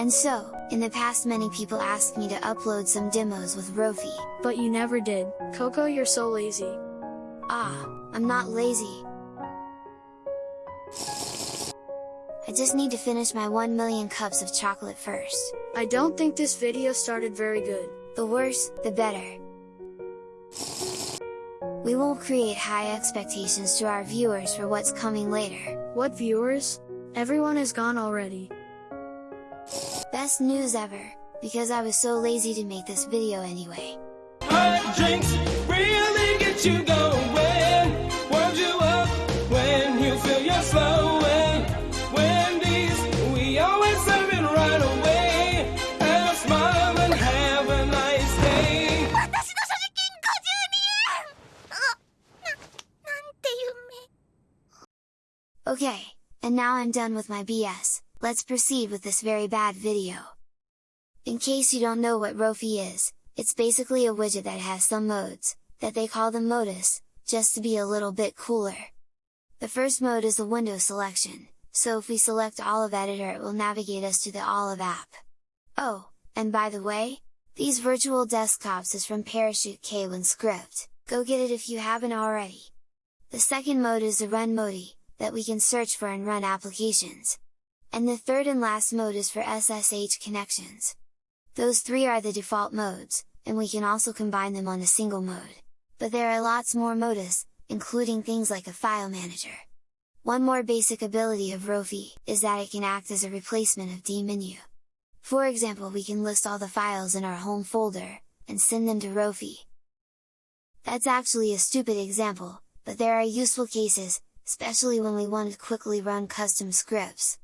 And so, in the past many people asked me to upload some demos with Rofi. But you never did. Coco you're so lazy. Ah, I'm not lazy. I just need to finish my 1 million cups of chocolate first. I don't think this video started very good. The worse, the better. We won't create high expectations to our viewers for what's coming later. What viewers? Everyone is gone already Best news ever, because I was so lazy to make this video anyway. Hot drinks really get you going. Warms you up when you feel you're slowing. Wendy's, we always serve it right away. Have a smile and have a nice day. 私の所持金52円あな、なんて夢 Okay, and now I'm done with my BS, let's proceed with this very bad video. In case you don't know what Rofi is, it's basically a widget that has some modes, that they call them modus, just to be a little bit cooler. The first mode is the window selection, so if we select Olive Editor it will navigate us to the Olive app. Oh, and by the way, these virtual desktops is from Parachute KWin script, go get it if you haven't already! The second mode is the Run Modi, that we can search for and run applications. And the third and last mode is for SSH connections. Those three are the default modes, and we can also combine them on a single mode. But there are lots more modus, including things like a file manager. One more basic ability of Rofi, is that it can act as a replacement of dmenu. For example we can list all the files in our home folder, and send them to Rofi. That's actually a stupid example, but there are useful cases, especially when we want to quickly run custom scripts.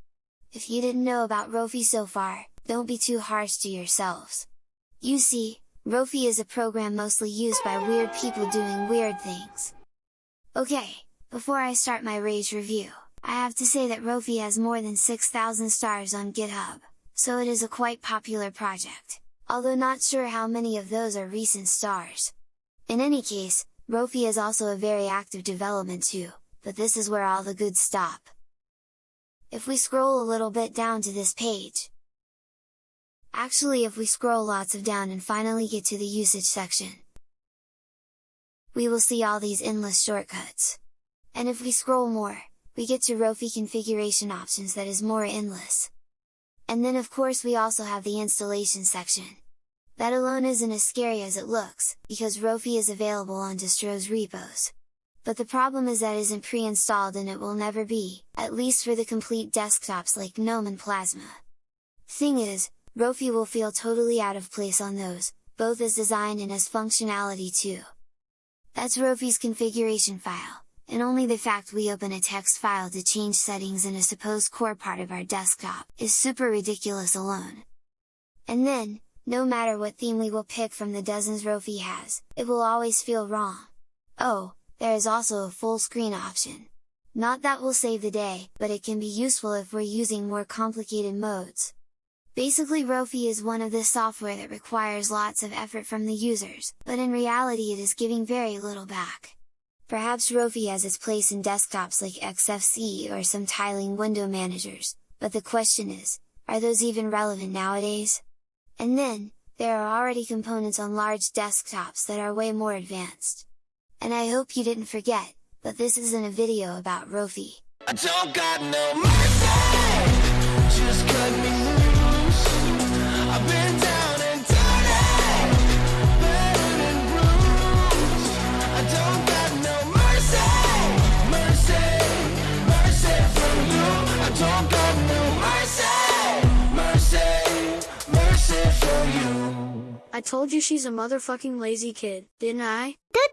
If you didn't know about Rofi so far, don't be too harsh to yourselves. You see, Rofi is a program mostly used by weird people doing weird things. Okay, before I start my rage review, I have to say that Rofi has more than 6,000 stars on GitHub, so it is a quite popular project, although not sure how many of those are recent stars. In any case, Rofi is also a very active development too, but this is where all the good stop. If we scroll a little bit down to this page, Actually if we scroll lots of down and finally get to the usage section, we will see all these endless shortcuts. And if we scroll more, we get to Rofi configuration options that is more endless. And then of course we also have the installation section. That alone isn't as scary as it looks, because Rofi is available on distros repos. But the problem is that isn't pre-installed and it will never be, at least for the complete desktops like GNOME and Plasma. Thing is, Rofi will feel totally out of place on those, both as design and as functionality too. That's Rofi's configuration file, and only the fact we open a text file to change settings in a supposed core part of our desktop, is super ridiculous alone. And then, no matter what theme we will pick from the dozens Rofi has, it will always feel wrong. Oh, there is also a full screen option. Not that will save the day, but it can be useful if we're using more complicated modes. Basically Rofi is one of the software that requires lots of effort from the users, but in reality it is giving very little back. Perhaps Rofi has its place in desktops like XFCE or some tiling window managers, but the question is, are those even relevant nowadays? And then, there are already components on large desktops that are way more advanced. And I hope you didn't forget, but this isn't a video about Rofi. I don't got no mercy. Just cut me loose. I've been down and dirty, battered and bruised. I don't got no mercy, mercy, mercy from you. I don't got no mercy, mercy, mercy from you. I told you she's a motherfucking lazy kid, didn't I? Good